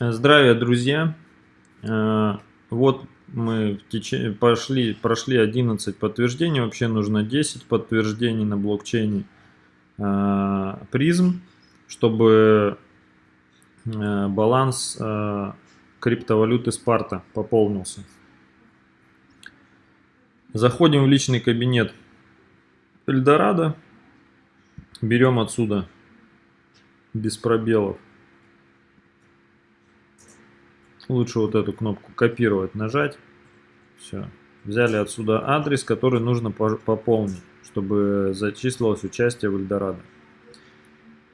Здравия, друзья! Э, вот мы в теч... пошли, прошли 11 подтверждений, вообще нужно 10 подтверждений на блокчейне э, призм, чтобы э, баланс криптовалюты Спарта пополнился. Заходим в личный кабинет Эльдорадо, берем отсюда без пробелов Лучше вот эту кнопку копировать нажать. Все. Взяли отсюда адрес, который нужно пополнить, чтобы зачислилось участие в Эльдорадо.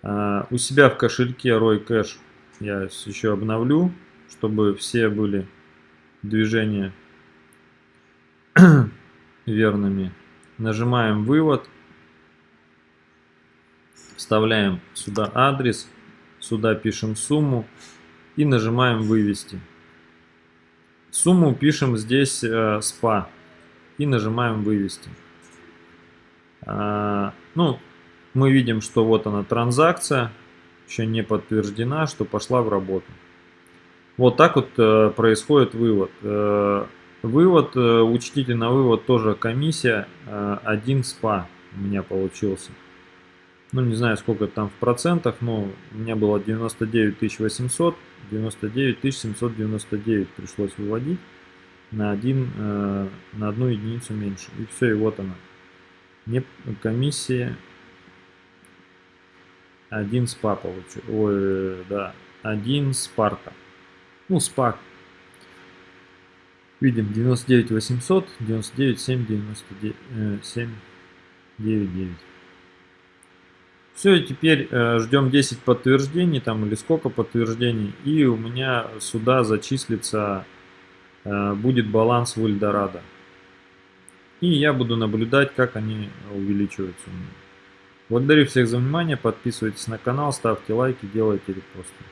А, у себя в кошельке Roy Cash я еще обновлю, чтобы все были движения верными. Нажимаем вывод. Вставляем сюда адрес. Сюда пишем сумму и нажимаем вывести. Сумму пишем здесь э, SPA и нажимаем вывести. А, ну, мы видим, что вот она транзакция, еще не подтверждена, что пошла в работу. Вот так вот э, происходит вывод. Э, вывод, э, учтите на вывод тоже комиссия, э, 1 SPA у меня получился ну не знаю сколько там в процентах, но у меня было 99 800, 99 799 пришлось выводить на, один, э, на одну единицу меньше. И все, и вот она. Не, комиссия 1 спа получил. Ой, да, 1 спарта. Ну, спак. Видим 99 800, 99 7, 99, э, 7, 9, 9. Все, и теперь э, ждем 10 подтверждений там или сколько подтверждений. И у меня сюда зачислится, э, будет баланс в Эльдорадо. И я буду наблюдать, как они увеличиваются у. Благодарю всех за внимание, подписывайтесь на канал, ставьте лайки, делайте репосты.